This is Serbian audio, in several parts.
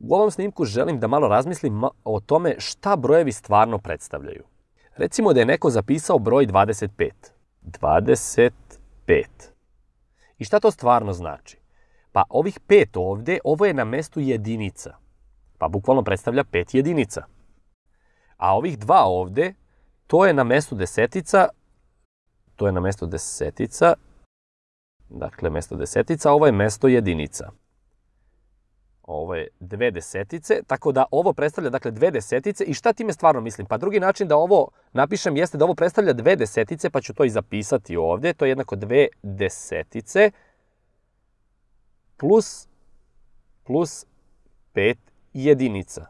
U ovom snimku želim da malo razmislim o tome šta brojevi stvarno predstavljaju. Recimo da je neko zapisao broj 25. 25. I šta to stvarno znači? Pa ovih pet ovde, ovo je na mestu jedinica. Pa bukvalno predstavlja pet jedinica. A ovih dva ovde, to je na mestu desetica, to je na mesto desetica, dakle mesto desetica, ovo je mesto jedinica. Ovo je dve desetice, tako da ovo predstavlja dakle dve desetice i šta time stvarno mislim? Pa drugi način da ovo napišem jeste da ovo predstavlja dve desetice, pa ću to i zapisati ovde, to je jednako dve desetice plus, plus pet jedinica.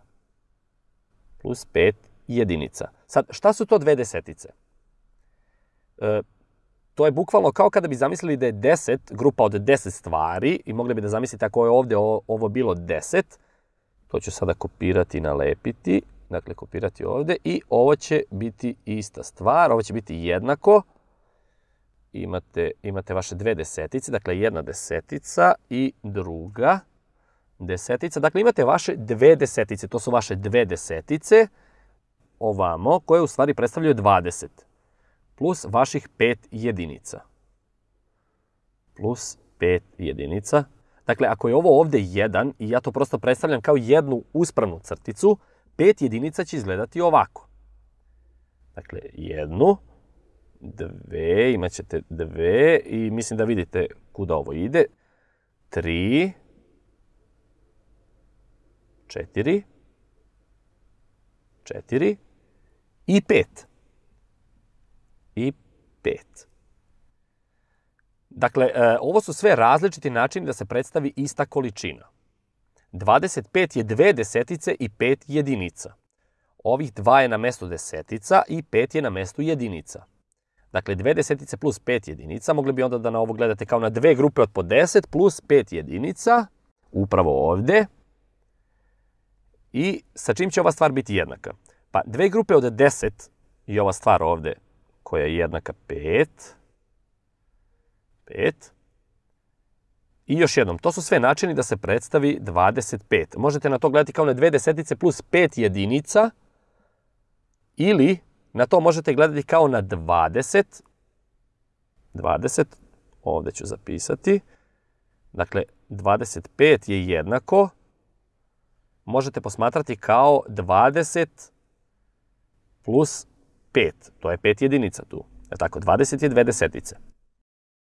Plus pet jedinica. Sad, šta su to dve desetice? E, to je bukvalno kao kada bi zamislili da je 10, grupa od 10 stvari i mogli bi da zamislite ako je ovde ovo bilo 10, to ću sada kopirati i nalepiti, dakle kopirati ovde i ovo će biti ista stvar, ovo će biti jednako, imate, imate vaše dve desetice, dakle jedna desetica i druga desetica, dakle imate vaše dve desetice, to su vaše dve desetice, ovamo, koje u stvari predstavljaju 20 plus vaših 5 jedinica. Plus 5 jedinica. Dakle, ako je ovo ovde 1 i ja to prosto predstavljam kao jednu uspravnu crticu, 5 jedinica će izgledati ovako. Dakle, jednu, dve, imat ćete dve i mislim da vidite kuda ovo ide. Tri, četiri, četiri i pet i 5. Dakle, e, ovo su sve različiti načini da se predstavi ista količina. 25 je dve desetice i 5 jedinica. Ovih dva je na mestu desetica i 5 je na mestu jedinica. Dakle, dve desetice plus 5 jedinica, mogli bi onda da na ovo gledate kao na dve grupe od po 10 plus 5 jedinica, upravo ovde. I sa čim će ova stvar biti jednaka? Pa dve grupe od 10 i ova stvar ovde koja je jednaka 5. 5. I još jednom, to su sve načini da se predstavi 25. Možete na to gledati kao na dve desetice plus 5 jedinica ili na to možete gledati kao na 20. 20, ovde ću zapisati. Dakle, 25 je jednako, možete posmatrati kao 20 plus 5. To je 5 jedinica tu. Je tako? 20 je dve desetice.